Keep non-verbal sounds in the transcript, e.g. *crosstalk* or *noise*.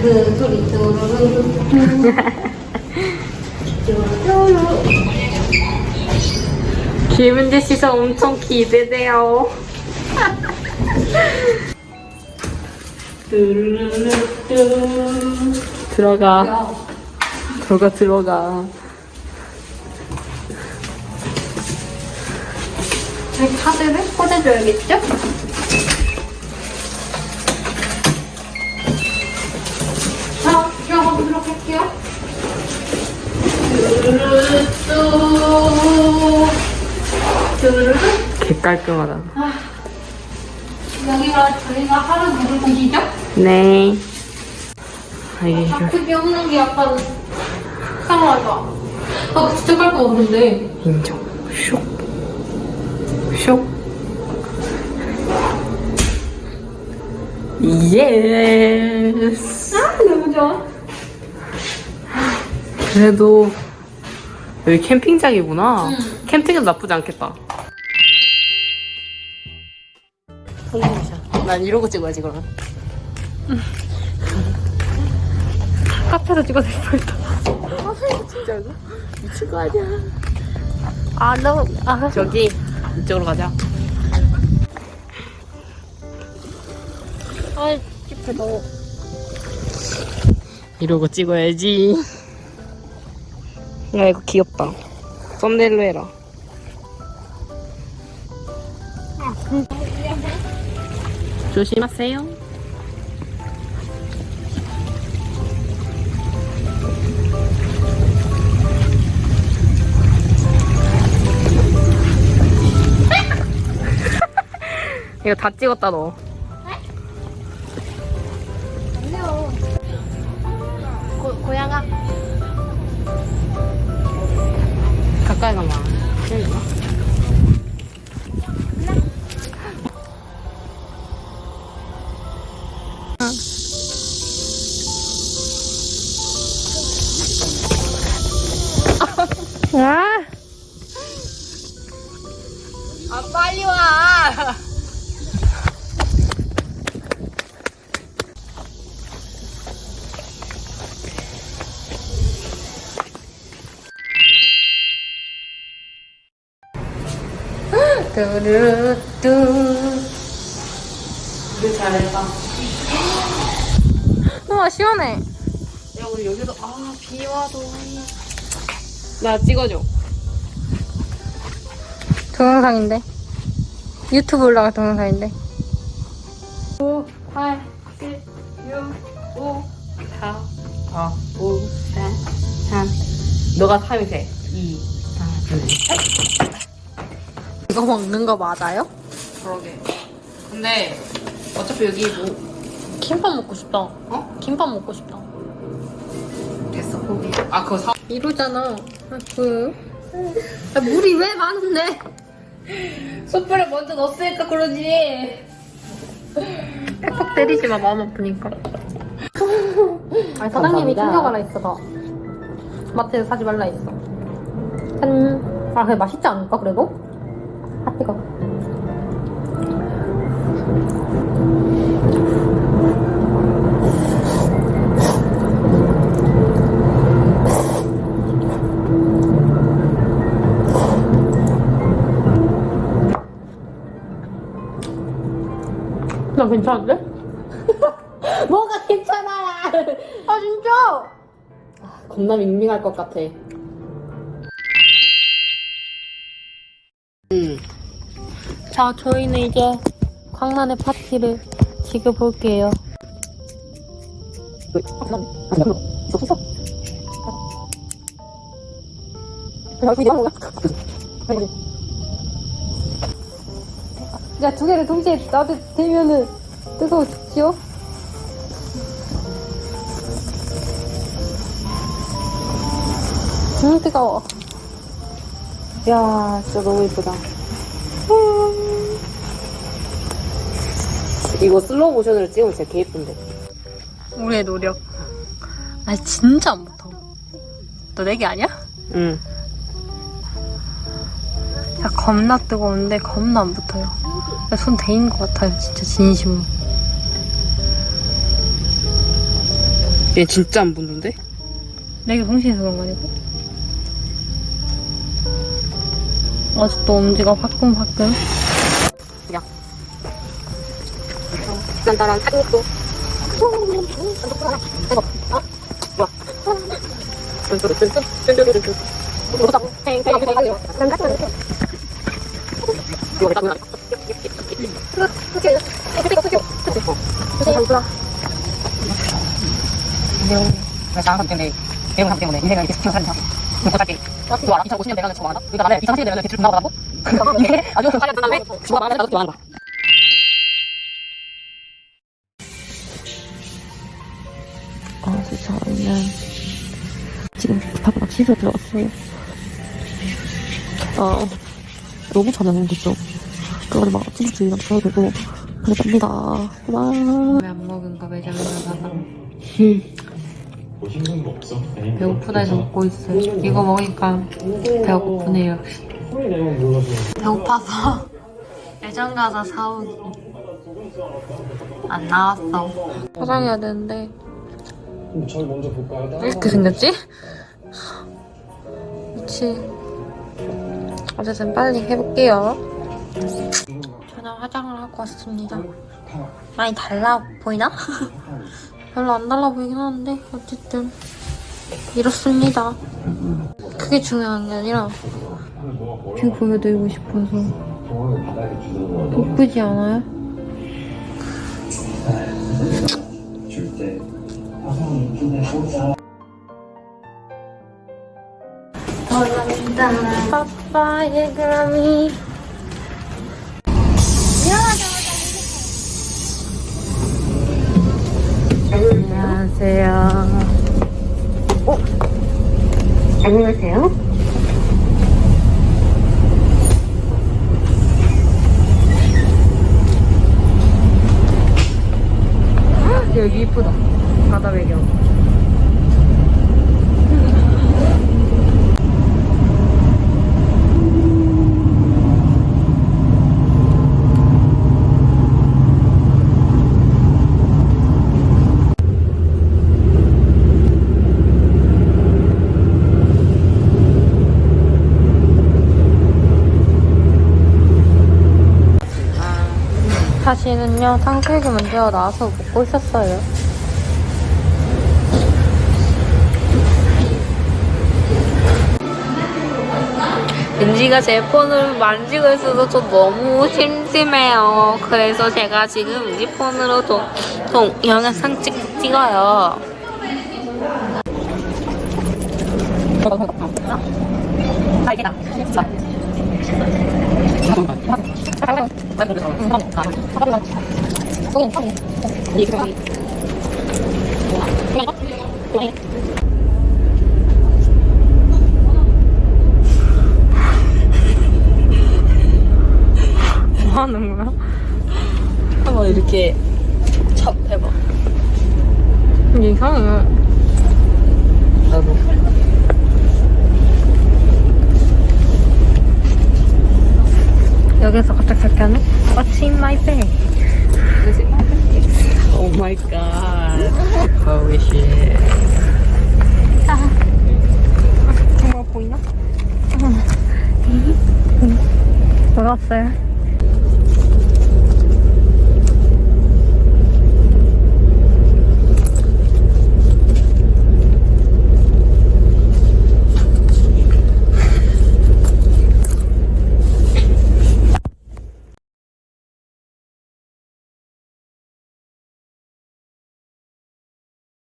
그 소리 뚜루루루 뚜루루루 김은지 씨가 엄청 기대돼요. 들어가. 들어가, 들어가. 카드를 꽂아줘야겠죠? 깔끔하다. 여기가 저희가 하루 묵을 곳이죠? 네. 아, 이게 크게 없는 게 약간 이상하다. 아, 진짜 깔끔한데. 인정. 슉. 슉. Yes. 아, 너무 좋아. 그래도 여기 캠핑장이구나. 응. 캠핑은 나쁘지 않겠다. 난 이러고 찍어야지 그러면. 카페에서 찍어도 예쁠다. 진짜 이거 미친 거 아니야? 아, 너무, 아, 저기 이쪽으로 가자. 아, 찝해, 너무. 이러고 찍어야지. 야 이거 귀엽다. 썸네일로 해라. 조심하세요. *laughs* 이거 다 찍었다 너. 고, 고양아. 가까이 가면 틀리나? 아! 아 빨리 와. 뚜루뚜. 우리 잘했다. *gasps* 우와, 시원해. 야 우리 여기도 아 비와도 나 찍어줘. 동영상인데. 유튜브 올라갈 동영상인데. 5, 8, 7, 6, 5, 4, 4, 5, 4, 3. 너가 3이 돼. 2, 4, 1, 3. 이거 먹는 거 맞아요? 그러게. 근데 어차피 여기 뭐 김밥 먹고 싶다. 어? 김밥 먹고 싶다. 됐어 포기. 아 그거 사. 이러잖아. 아, 그. 아, 물이 왜 많은데? 숯불에 먼저 넣었으니까 그러지. 팩폭 때리지 마, 마음 아프니까. 아니, 사장님이. 챙겨가라 했어, 더. 마트에서 사지 말라 했어. 짠. 아, 그래, 맛있지 않을까, 그래도? 나 괜찮은데? *laughs* 뭐가 괜찮아야! 아, 진짜! 겁나 밍밍할 것 같아. 응. 자, 저희는 이제 광란의 파티를 즐겨볼게요. 야, 두 개를 동시에 나도 대면은 뜨거워 죽지요? 음, 뜨거워. 야, 진짜 너무 예쁘다. 이거 슬로우 모션으로 찍으면 진짜 개 예쁜데. 우리의 노력. 아, 진짜 안 붙어. 너 내기 아니야? 응. 야, 겁나 뜨거운데 겁나 안 붙어요. 야, 손 데인 것 같아요, 진짜 진심으로. 얘 진짜 안 붙는데? 내가 성실해서 그런 거 아니고? 아직도 엄지가 화끈화끈. 야. 딴딴한 탄육도. 그래서 나한 때문에 배운 상 때문에 인생을 이렇게 스치는 사람이야. 어차피 그거 알아? 2050년 내가 죽어간다? 그러니까 나는 2040년 내가 대출 나가고 이게 아주 그 8년 다음에 죽어가면 나도 죽어가는 거야. 아, 진짜 저는 지금 급하게 막 씻어 들어갔어요. 아, 너무 오는 거죠. 그거는 막 주의랑 줘야 되고, 그랬답니다. 와. 왜안 먹은 거 매장에 나가서. 배고프다 해서 먹고 있어요. 이거 먹으니까 배가 고프네요. 배고파서 *laughs* 매장 가서 사오기. 안 나왔어. 포장해야 되는데. 저희 먼저 볼까요? 이렇게 생겼지? 그치. 어쨌든 빨리 해볼게요. 저는 화장을 하고 왔습니다. 많이 달라 보이나? *laughs* 별로 안 달라 보이긴 하는데 어쨌든 이렇습니다. 그게 중요한 게 아니라 view 보여드리고 싶어서 예쁘지 않아요? 감사합니다. 빠빠의 그라미. 여기 이쁘다. 바다 배경. 다시는요 탕수육이 먼저 나와서 먹고 있었어요. 은지가 제 폰을 만지고 있어서 저 너무 심심해요. 그래서 제가 지금 은지 폰으로 동, 동 영상 찍, 찍어요. 아, 이게 나. 자. 뭐 하는 거야? 한번 이렇게 찹 해봐. 이상해. 나도. 여기서 갑자기 그렇게 하네? What's in my bag? Oh my god. Holy shit. 정말 보이나? 뭐가 왔어요?